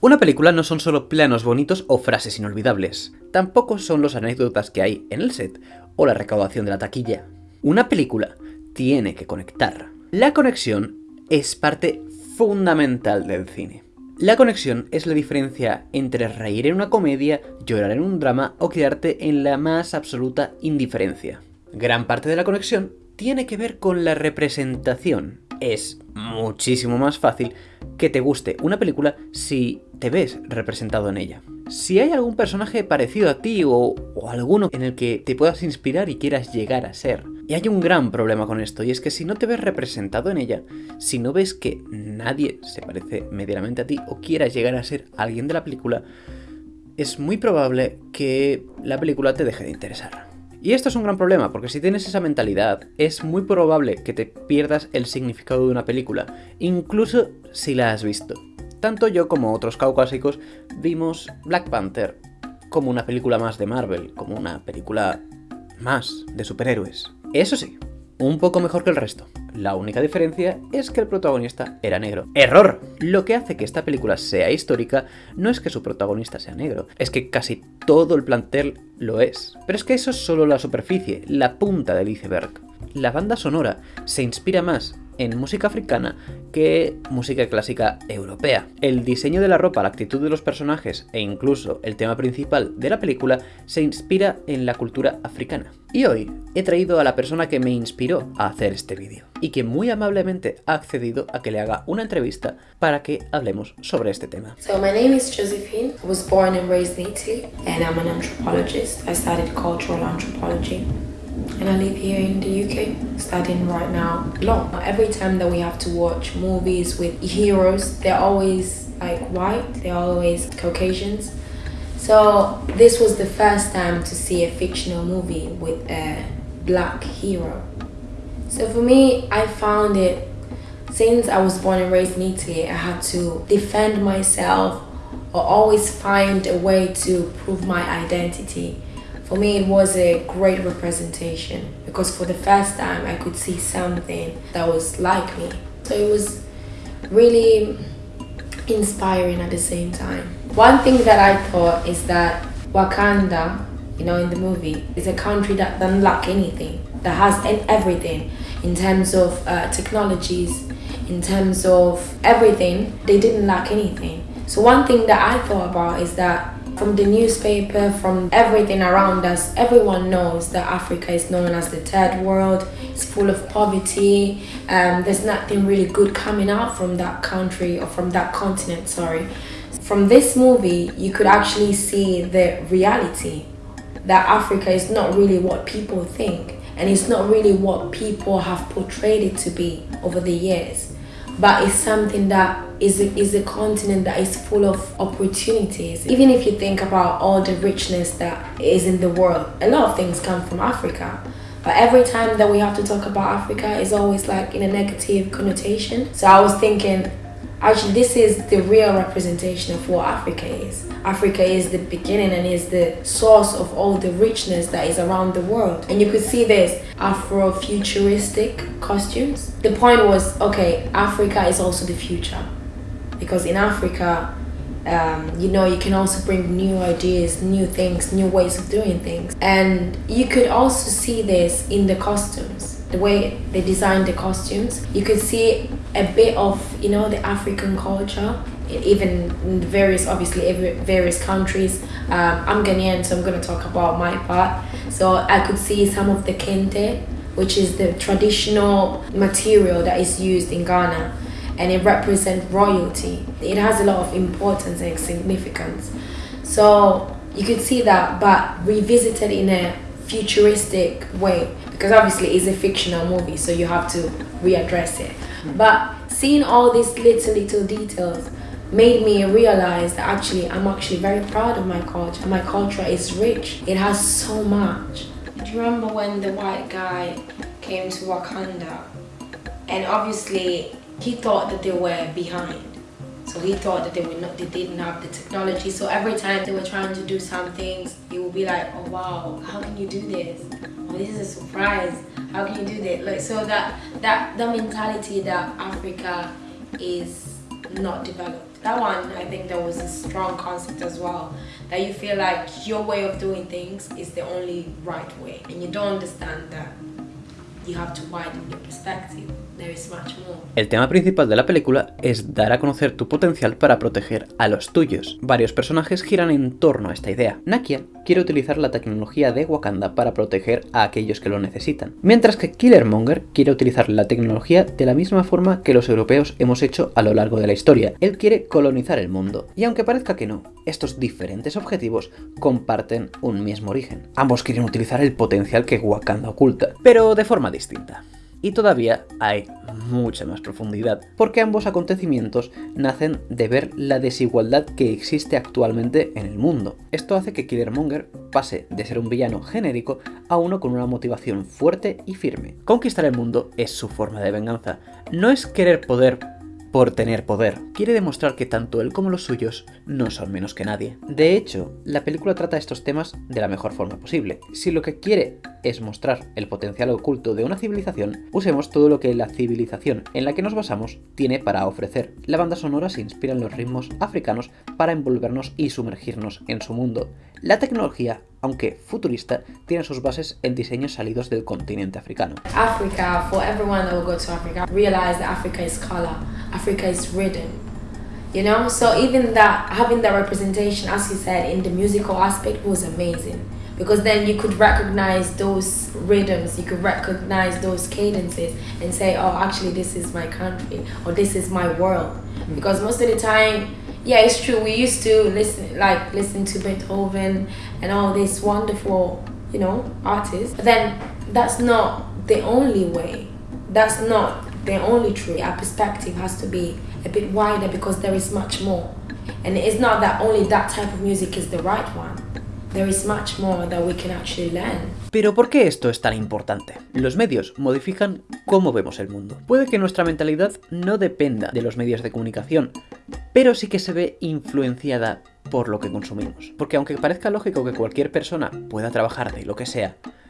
Una película no son solo planos bonitos o frases inolvidables, tampoco son los anécdotas que hay en el set o la recaudación de la taquilla. Una película tiene que conectar. La conexión es parte fundamental del cine. La conexión es la diferencia entre reír en una comedia, llorar en un drama o quedarte en la más absoluta indiferencia. Gran parte de la conexión tiene que ver con la representación. Es muchísimo más fácil que te guste una película si te ves representado en ella. Si hay algún personaje parecido a ti o, alguno en el que te puedas inspirar y quieras llegar a ser. Y hay un gran problema con esto, y es que si no te ves representado en ella, si no ves que nadie se parece medianamente a ti o quieras llegar a ser alguien de la película, es muy probable que la película te deje de interesar. Y esto es un gran problema, porque si tienes esa mentalidad, es muy probable que te pierdas el significado de una película, incluso si la has visto. Tanto yo como otros caucásicos vimos Black Panther como una película más de Marvel, como una película más de superhéroes. Eso sí, un poco mejor que el resto. La única diferencia es que el protagonista era negro. ¡Error! Lo que hace que esta película sea histórica no es que su protagonista sea negro, es que casi todo el plantel lo es. Pero es que eso es solo la superficie, la punta del iceberg. La banda sonora se inspira más en música africana que música clásica europea. El diseño de la ropa, la actitud de los personajes e incluso el tema principal de la película se inspira en la cultura africana. Y hoy he traído a la persona que me inspiró a hacer este vídeo y que muy amablemente ha accedido a que le haga una entrevista para que hablemos sobre este tema. So my name is Josephine. I was born and raised in Italy and I'm an anthropologist. I studied cultural anthropology. And I live here in the UK studying right now law. Every time that we have to watch movies with heroes, they're always like white, they're always Caucasians. So this was the first time to see a fictional movie with a black hero. So for me, I found it, since I was born and raised in Italy, I had to defend myself or always find a way to prove my identity for me it was a great representation because for the first time I could see something that was like me. So it was really inspiring at the same time. One thing that I thought is that Wakanda, you know, in the movie, is a country that doesn't lack anything, that has everything in terms of uh, technologies, in terms of everything, they didn't lack anything. So one thing that I thought about is that from the newspaper, from everything around us, everyone knows that Africa is known as the third world. It's full of poverty. Um, there's nothing really good coming out from that country or from that continent, sorry. From this movie, you could actually see the reality that Africa is not really what people think and it's not really what people have portrayed it to be over the years but it's something that is a, is a continent that is full of opportunities. Even if you think about all the richness that is in the world, a lot of things come from Africa. But every time that we have to talk about Africa is always like in a negative connotation. So I was thinking, actually this is the real representation of what Africa is. Africa is the beginning and is the source of all the richness that is around the world. And you could see this Afro-futuristic costumes. The point was, okay, Africa is also the future. Because in Africa, um, you know, you can also bring new ideas, new things, new ways of doing things. And you could also see this in the costumes the way they designed the costumes. You could see a bit of, you know, the African culture even in various obviously various countries. Um, i'm ghanaian so i'm going to talk about my part. So i could see some of the kente which is the traditional material that is used in ghana and it represents royalty. It has a lot of importance and significance. So you could see that but revisited in a futuristic way because obviously it's a fictional movie so you have to readdress it but seeing all these little little details made me realize that actually I'm actually very proud of my culture. My culture is rich. It has so much. Do you remember when the white guy came to Wakanda and obviously he thought that they were behind. So he thought that they were not they didn't have the technology. So every time they were trying to do some things, he would be like, oh wow, how can you do this? Oh, this is a surprise. How can you do that? Like so that that the mentality that Africa is not developed That one, I think there was a strong concept as well. That you feel like your way of doing things is the only right way. And you don't understand that you have to widen your perspective. El tema principal de la película es dar a conocer tu potencial para proteger a los tuyos. Varios personajes giran en torno a esta idea. Nakia quiere utilizar la tecnología de Wakanda para proteger a aquellos que lo necesitan, mientras que Killermonger quiere utilizar la tecnología de la misma forma que los europeos hemos hecho a lo largo de la historia. Él quiere colonizar el mundo, y aunque parezca que no, estos diferentes objetivos comparten un mismo origen. Ambos quieren utilizar el potencial que Wakanda oculta, pero de forma distinta. Y todavía hay mucha más profundidad, porque ambos acontecimientos nacen de ver la desigualdad que existe actualmente en el mundo. Esto hace que Killermonger pase de ser un villano genérico a uno con una motivación fuerte y firme. Conquistar el mundo es su forma de venganza. No es querer poder por tener poder. Quiere demostrar que tanto él como los suyos no son menos que nadie. De hecho, la película trata estos temas de la mejor forma posible. Si lo que quiere es mostrar el potencial oculto de una civilización, usemos todo lo que la civilización en la que nos basamos tiene para ofrecer. La banda sonora se inspira en los ritmos africanos para envolvernos y sumergirnos en su mundo. La tecnología, aunque futurista, tiene sus bases en diseños salidos del continente africano. Africa is rhythm. You know, so even that having that representation, as you said, in the musical aspect was amazing. because then you could recognize those rhythms you could recognize those cadences and say oh actually this is my country or this is my world mm. because most of the time yeah it's true we used to listen like listen to beethoven and all these wonderful you know artists but then that's not the only way that's not the only truth our perspective has to be a bit wider because there is much more and it's not that only that type of music is the right one there is much more that we can actually learn. Pero ¿por qué esto es tan importante? Los medios modifican cómo vemos el mundo. Puede que nuestra mentalidad no dependa de los medios de comunicación, pero sí que se ve influenciada por lo que consumimos. Porque aunque parezca lógico que cualquier persona pueda trabajar de lo que sea,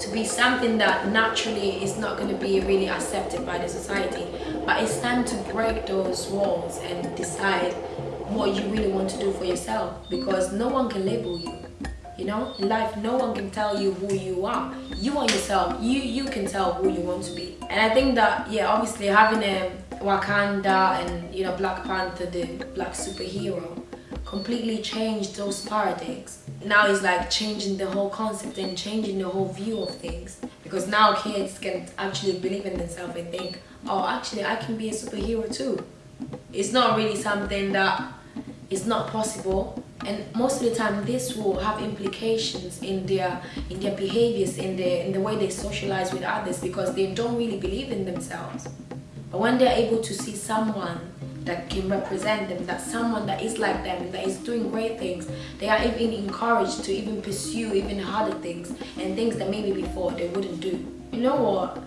to be something that naturally is not going to be really accepted by the society. But it's time to break those walls and decide what you really want to do for yourself because no one can label you. You know, in life, no one can tell you who you are. You are yourself. You you can tell who you want to be. And I think that yeah, obviously having a Wakanda and you know Black Panther, the black superhero, completely changed those paradigms. Now it's like changing the whole concept and changing the whole view of things. Because now kids can actually believe in themselves and think, oh, actually, I can be a superhero too. It's not really something that is not possible. And most of the time, this will have implications in their in their behaviors, in the in the way they socialize with others, because they don't really believe in themselves. But when they're able to see someone that can represent them, that someone that is like them, that is doing great things, they are even encouraged to even pursue even harder things and things that maybe before they wouldn't do. You know what?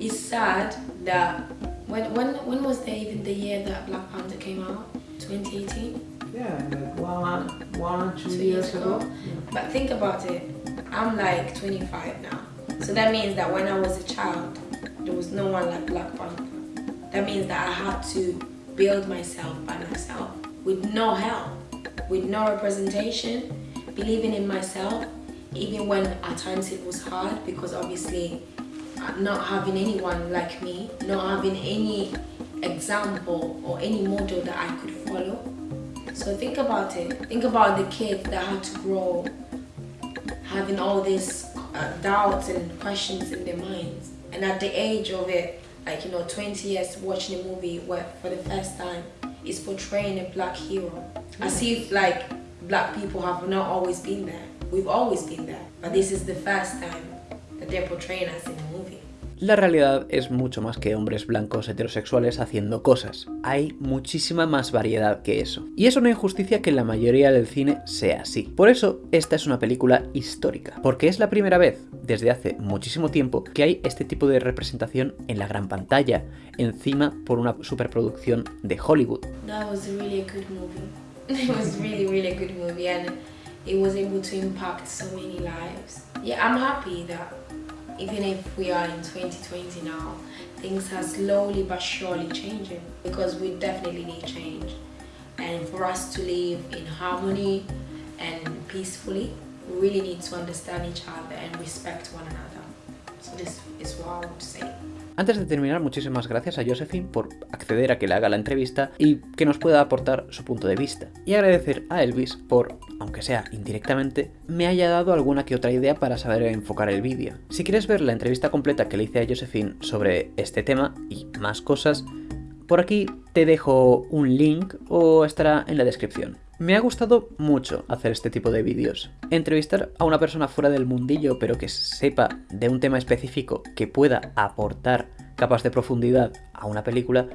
It's sad that when when when was there even the year that Black Panther came out? 2018? Yeah, like one, one two, two years, years ago. ago. Yeah. But think about it. I'm like 25 now. So that means that when I was a child, there was no one like Black Panther. That means that I had to build myself by myself with no help, with no representation, believing in myself, even when at times it was hard because obviously uh, not having anyone like me, not having any example or any model that I could follow. So think about it. Think about the kid that had to grow having all these uh, doubts and questions in their minds. And at the age of it, like you know 20 years watching a movie where for the first time is portraying a black hero. As if like black people have not always been there. We've always been there. But this is the first time that they're portraying us in La realidad es mucho más que hombres blancos heterosexuales haciendo cosas. Hay muchísima más variedad que eso. Y es una injusticia que la mayoría del cine sea así. Por eso, esta es una película histórica. Porque es la primera vez, desde hace muchísimo tiempo, que hay este tipo de representación en la gran pantalla, encima por una superproducción de Hollywood. That was really a good movie. It was really, really good movie and it was able to impact so many lives. Yeah, I'm happy that even if we are in 2020 now, things are slowly but surely changing because we definitely need change. And for us to live in harmony and peacefully, we really need to understand each other and respect one another. So this is what I would say. Antes de terminar, muchísimas gracias a Josephine por acceder a que le haga la entrevista y que nos pueda aportar su punto de vista. Y agradecer a Elvis por, aunque sea indirectamente, me haya dado alguna que otra idea para saber enfocar el vídeo. Si quieres ver la entrevista completa que le hice a Josephine sobre este tema y más cosas, por aquí te dejo un link o estará en la descripción. Me ha gustado mucho hacer este tipo de vídeos. Entrevistar a una persona fuera del mundillo pero que sepa de un tema específico que pueda aportar capas de profundidad a una película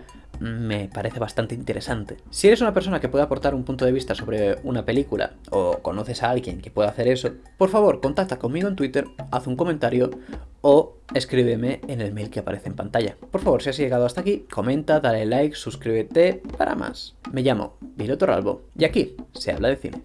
me parece bastante interesante. Si eres una persona que puede aportar un punto de vista sobre una película o conoces a alguien que pueda hacer eso, por favor contacta conmigo en Twitter, haz un comentario o escríbeme en el mail que aparece en pantalla. Por favor, si has llegado hasta aquí, comenta, dale like, suscríbete para más. Me llamo Vilo Torralbo y aquí se habla de cine.